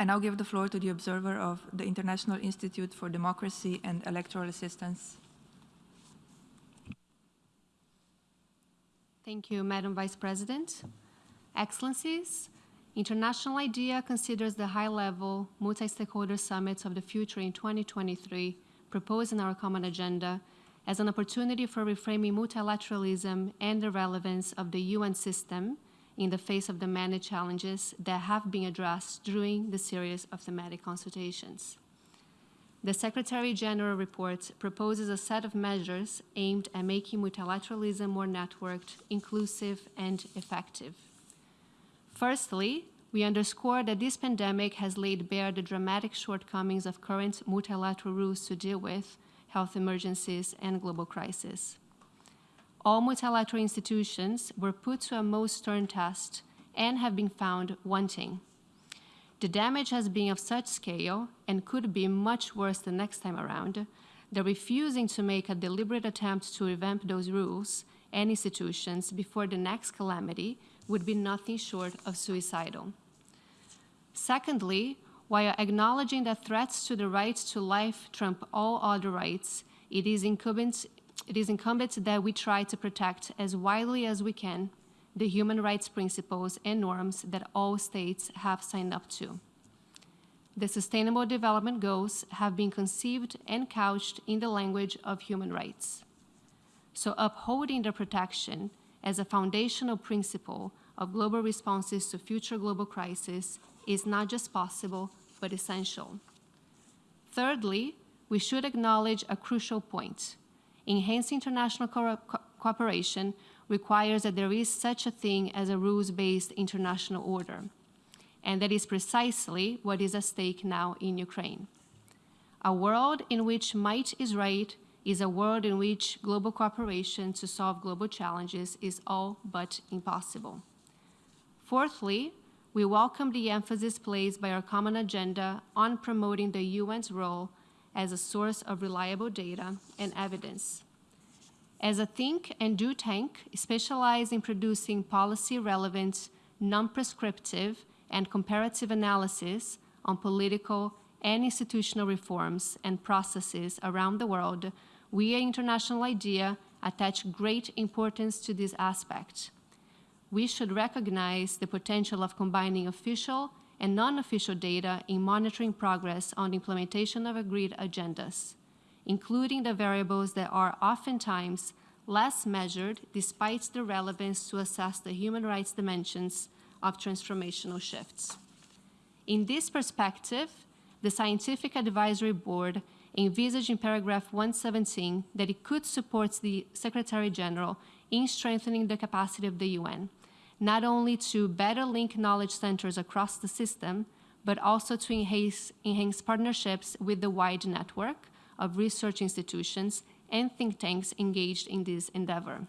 I now give the floor to the observer of the International Institute for Democracy and Electoral Assistance. Thank you, Madam Vice President. Excellencies, International IDEA considers the high-level multi-stakeholder summits of the future in 2023 proposed in our common agenda as an opportunity for reframing multilateralism and the relevance of the UN system in the face of the many challenges that have been addressed during the series of thematic consultations. The Secretary General report proposes a set of measures aimed at making multilateralism more networked, inclusive, and effective. Firstly, we underscore that this pandemic has laid bare the dramatic shortcomings of current multilateral rules to deal with health emergencies and global crises all multilateral institutions were put to a most stern test and have been found wanting. The damage has been of such scale and could be much worse the next time around that refusing to make a deliberate attempt to revamp those rules and institutions before the next calamity would be nothing short of suicidal. Secondly, while acknowledging that threats to the right to life trump all other rights, it is incumbent it is incumbent that we try to protect as widely as we can the human rights principles and norms that all states have signed up to. The Sustainable Development Goals have been conceived and couched in the language of human rights. So upholding their protection as a foundational principle of global responses to future global crises is not just possible, but essential. Thirdly, we should acknowledge a crucial point enhancing international co co cooperation requires that there is such a thing as a rules-based international order. And that is precisely what is at stake now in Ukraine. A world in which might is right is a world in which global cooperation to solve global challenges is all but impossible. Fourthly, we welcome the emphasis placed by our common agenda on promoting the UN's role as a source of reliable data and evidence. As a think and do tank specialized in producing policy-relevant, non-prescriptive, and comparative analysis on political and institutional reforms and processes around the world, we at International IDEA attach great importance to this aspect. We should recognize the potential of combining official and non-official data in monitoring progress on the implementation of agreed agendas, including the variables that are oftentimes less measured despite the relevance to assess the human rights dimensions of transformational shifts. In this perspective, the Scientific Advisory Board envisaged in paragraph 117 that it could support the Secretary General in strengthening the capacity of the UN not only to better link knowledge centers across the system, but also to enhance, enhance partnerships with the wide network of research institutions and think tanks engaged in this endeavor.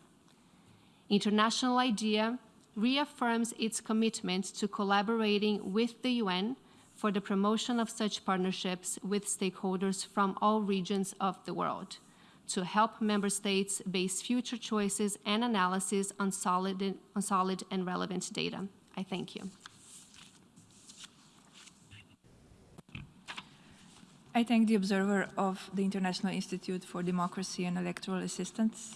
International IDEA reaffirms its commitment to collaborating with the UN for the promotion of such partnerships with stakeholders from all regions of the world to help member states base future choices and analysis on solid, and, on solid and relevant data. I thank you. I thank the observer of the International Institute for Democracy and Electoral Assistance.